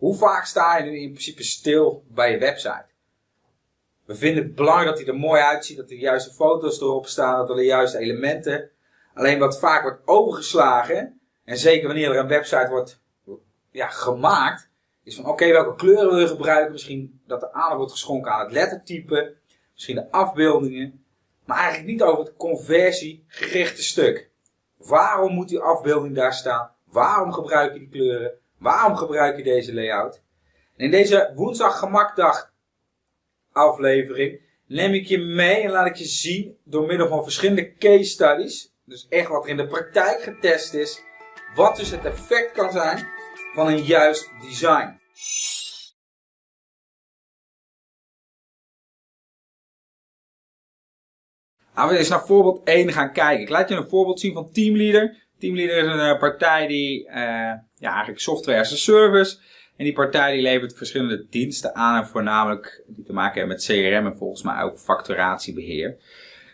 Hoe vaak sta je nu in principe stil bij je website? We vinden het belangrijk dat hij er mooi uitziet, dat de juiste foto's erop staan, dat er de juiste elementen. Alleen wat vaak wordt overgeslagen, en zeker wanneer er een website wordt ja, gemaakt, is van oké, welke kleuren wil je gebruiken? Misschien dat er aandacht wordt geschonken aan het lettertype, misschien de afbeeldingen, maar eigenlijk niet over het conversiegerichte stuk. Waarom moet die afbeelding daar staan? Waarom gebruik je die kleuren? Waarom gebruik je deze layout? In deze woensdag gemakdag aflevering neem ik je mee en laat ik je zien door middel van verschillende case studies, dus echt wat er in de praktijk getest is, wat dus het effect kan zijn van een juist design. Laten we eens naar voorbeeld 1 gaan kijken. Ik laat je een voorbeeld zien van Teamleader. Teamleader is een uh, partij die uh, ja, eigenlijk software as a service. En die partij die levert verschillende diensten aan. En voornamelijk die te maken hebben met CRM en volgens mij ook facturatiebeheer.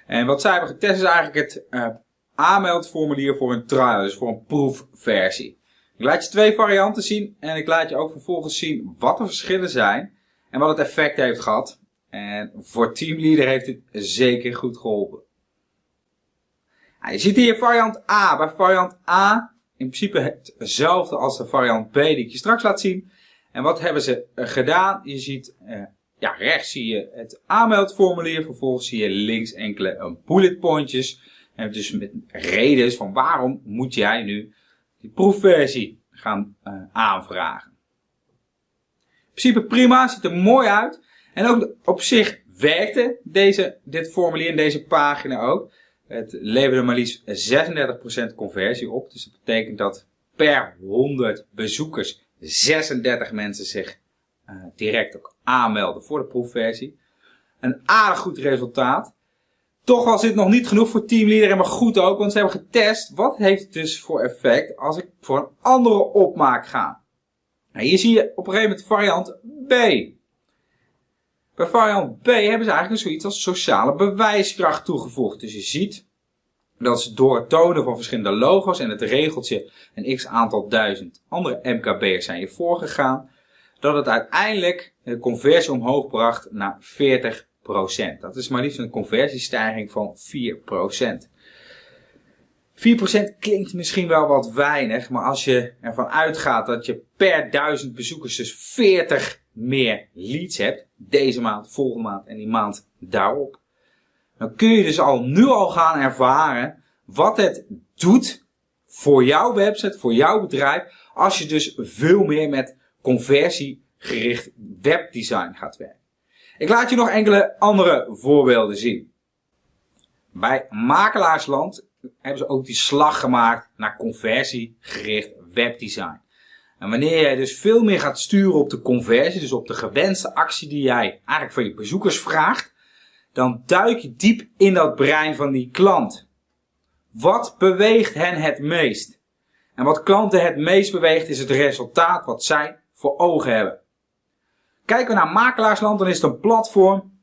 En wat zij hebben getest is eigenlijk het uh, aanmeldformulier voor een trial. Dus voor een proefversie. Ik laat je twee varianten zien. En ik laat je ook vervolgens zien wat de verschillen zijn. En wat het effect heeft gehad. En voor Teamleader heeft dit zeker goed geholpen. Je ziet hier variant A. Bij variant A in principe hetzelfde als de variant B die ik je straks laat zien. En wat hebben ze eh, gedaan? Je ziet, uh, ja, rechts zie je het aanmeldformulier. Vervolgens zie je links enkele uh, bullet pointjes. En dus met redenen van waarom moet jij nu die proefversie gaan aanvragen. In principe prima, ziet er mooi uit. En ook op zich werkte deze, dit formulier en deze pagina ook. Het leverde maar liefst 36% conversie op. Dus dat betekent dat per 100 bezoekers 36 mensen zich uh, direct ook aanmelden voor de proefversie. Een aardig goed resultaat. Toch was dit nog niet genoeg voor teamleader, maar goed ook, want ze hebben getest wat heeft het dus voor effect als ik voor een andere opmaak ga. Nou, hier zie je op een gegeven moment variant B. Bij variant B hebben ze eigenlijk zoiets als sociale bewijskracht toegevoegd. Dus je ziet dat ze door het tonen van verschillende logo's en het regeltje een x aantal duizend andere MKB'ers zijn je voorgegaan, dat het uiteindelijk de conversie omhoog bracht naar 40%. Dat is maar liefst een conversiestijging van 4%. 4% klinkt misschien wel wat weinig, maar als je ervan uitgaat dat je per duizend bezoekers dus 40 meer leads hebt, deze maand, volgende maand en die maand daarop, dan kun je dus al nu al gaan ervaren wat het doet voor jouw website, voor jouw bedrijf, als je dus veel meer met conversiegericht webdesign gaat werken. Ik laat je nog enkele andere voorbeelden zien. Bij Makelaarsland hebben ze ook die slag gemaakt naar conversiegericht webdesign. En wanneer jij dus veel meer gaat sturen op de conversie, dus op de gewenste actie die jij eigenlijk van je bezoekers vraagt, dan duik je diep in dat brein van die klant. Wat beweegt hen het meest? En wat klanten het meest beweegt is het resultaat wat zij voor ogen hebben. Kijken we naar Makelaarsland, dan is het een platform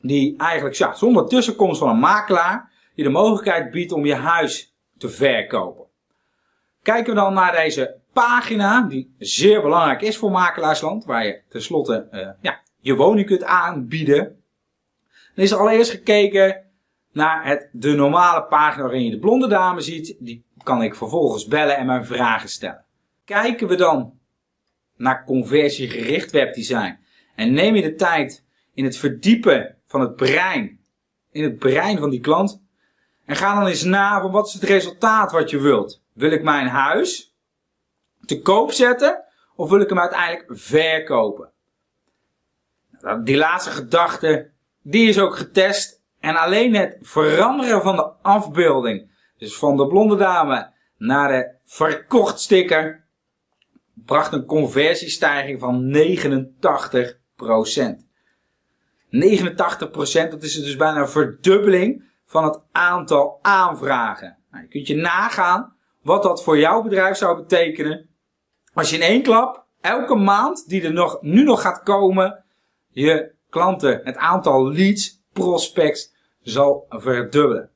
die eigenlijk ja, zonder tussenkomst van een makelaar je de mogelijkheid biedt om je huis te verkopen. Kijken we dan naar deze pagina, die zeer belangrijk is voor Makelaarsland, waar je tenslotte uh, ja, je woning kunt aanbieden. Dan is er allereerst gekeken naar het, de normale pagina waarin je de blonde dame ziet. Die kan ik vervolgens bellen en mijn vragen stellen. Kijken we dan naar conversiegericht webdesign en neem je de tijd in het verdiepen van het brein, in het brein van die klant, en ga dan eens na van wat is het resultaat wat je wilt. Wil ik mijn huis te koop zetten of wil ik hem uiteindelijk verkopen? Nou, die laatste gedachte, die is ook getest. En alleen het veranderen van de afbeelding, dus van de blonde dame naar de verkocht sticker, bracht een conversiestijging van 89%. 89%, dat is dus bijna een verdubbeling van het aantal aanvragen. Nou, je kunt je nagaan wat dat voor jouw bedrijf zou betekenen als je in één klap elke maand die er nog, nu nog gaat komen, je klanten, het aantal leads, prospects zal verdubbelen.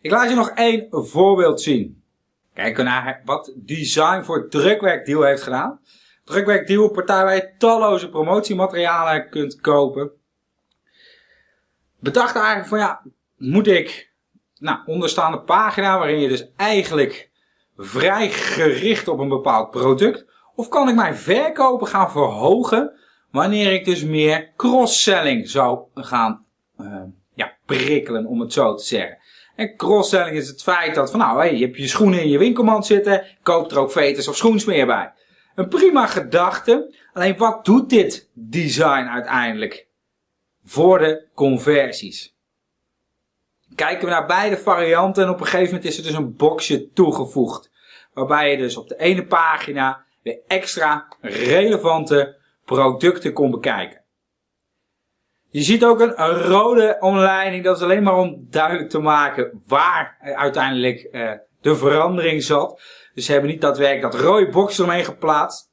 Ik laat je nog één voorbeeld zien. Kijken naar wat Design voor Drukwerkdeal heeft gedaan. Drukwerk Deal, partij waar je talloze promotiematerialen kunt kopen. Bedacht eigenlijk van ja, moet ik, nou, onderstaande pagina waarin je dus eigenlijk vrij gericht op een bepaald product, of kan ik mijn verkopen gaan verhogen wanneer ik dus meer cross-selling zou gaan uh, ja, prikkelen, om het zo te zeggen. En cross-selling is het feit dat van nou, hey, je hebt je schoenen in je winkelmand zitten, koop er ook veters of schoensmeer bij. Een prima gedachte, alleen wat doet dit design uiteindelijk voor de conversies? Kijken we naar beide varianten en op een gegeven moment is er dus een boxje toegevoegd. Waarbij je dus op de ene pagina weer extra relevante producten kon bekijken. Je ziet ook een, rode omleiding, dat is alleen maar om duidelijk te maken waar uiteindelijk uh, de verandering zat. Dus ze hebben niet daadwerkelijk dat rode box eromheen geplaatst.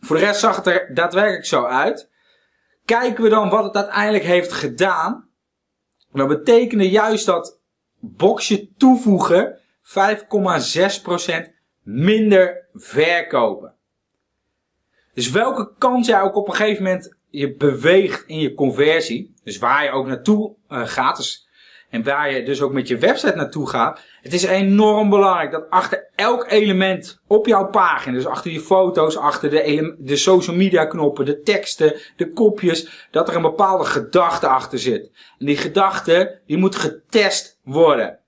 Voor de rest zag het er daadwerkelijk zo uit. Kijken we dan wat het uiteindelijk heeft gedaan. Dat betekende juist dat boxje toevoegen 5,6% minder verkopen. Dus welke kant jij ook op een gegeven moment je beweegt in je conversie, dus waar je ook naartoe uh, gaat, dus, en waar je dus ook met je website naartoe gaat, het is enorm belangrijk dat achter elk element op jouw pagina, dus achter je foto's, achter de, de social media knoppen, de teksten, de kopjes, dat er een bepaalde gedachte achter zit. En die gedachte, die moet getest worden.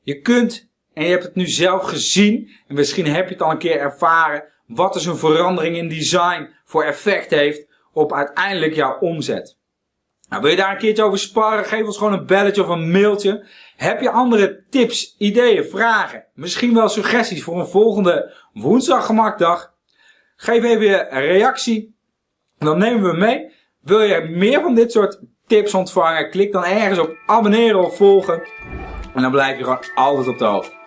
Je kunt, en je hebt het nu zelf gezien, en misschien heb je het al een keer ervaren, wat dus een verandering in design voor effect heeft op uiteindelijk jouw omzet. Nou, wil je daar een keertje over sparren? Geef ons gewoon een belletje of een mailtje. Heb je andere tips, ideeën, vragen? Misschien wel suggesties voor een volgende woensdag gemakdag? Geef even je reactie. Dan nemen we mee. Wil je meer van dit soort tips ontvangen? Klik dan ergens op abonneren of volgen. En dan blijf je gewoon altijd op de hoogte.